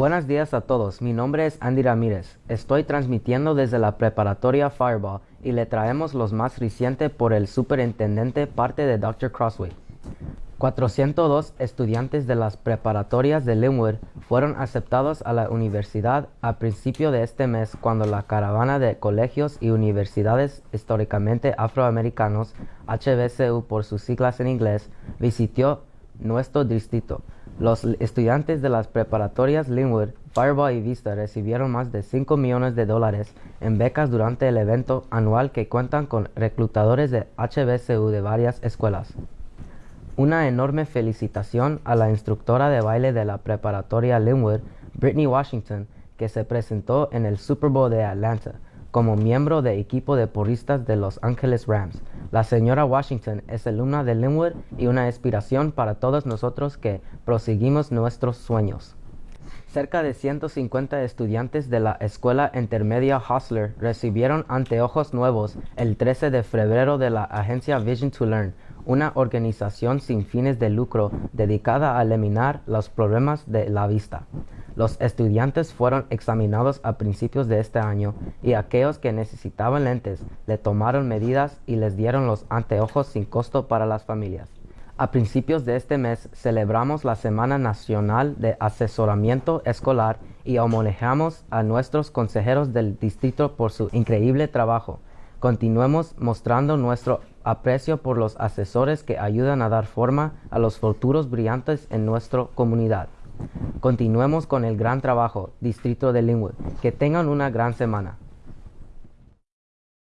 Buenos días a todos, mi nombre es Andy Ramírez. Estoy transmitiendo desde la preparatoria Fireball y le traemos los más recientes por el superintendente parte de Dr. Crossway. 402 estudiantes de las preparatorias de Linwood fueron aceptados a la universidad a principio de este mes cuando la caravana de colegios y universidades históricamente afroamericanos, HBCU por sus siglas en inglés, visitó nuestro distrito. Los estudiantes de las preparatorias Linwood, Fireball y Vista recibieron más de 5 millones de dólares en becas durante el evento anual que cuentan con reclutadores de HBCU de varias escuelas. Una enorme felicitación a la instructora de baile de la preparatoria Linwood, Brittany Washington, que se presentó en el Super Bowl de Atlanta como miembro de equipo de porristas de Los Angeles Rams. La señora Washington es alumna de Linwood y una inspiración para todos nosotros que proseguimos nuestros sueños. Cerca de 150 estudiantes de la escuela intermedia Hostler recibieron anteojos nuevos el 13 de febrero de la agencia Vision to Learn, una organización sin fines de lucro dedicada a eliminar los problemas de la vista. Los estudiantes fueron examinados a principios de este año y aquellos que necesitaban lentes le tomaron medidas y les dieron los anteojos sin costo para las familias. A principios de este mes celebramos la Semana Nacional de Asesoramiento Escolar y homenajeamos a nuestros consejeros del distrito por su increíble trabajo. Continuemos mostrando nuestro aprecio por los asesores que ayudan a dar forma a los futuros brillantes en nuestra comunidad. Continuemos con el gran trabajo, Distrito de Linwood. Que tengan una gran semana.